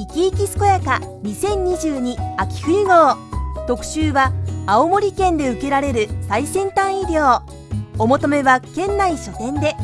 いきいき健やか2022秋冬号。特集は青森県で受けられる最先端医療。お求めは県内書店で。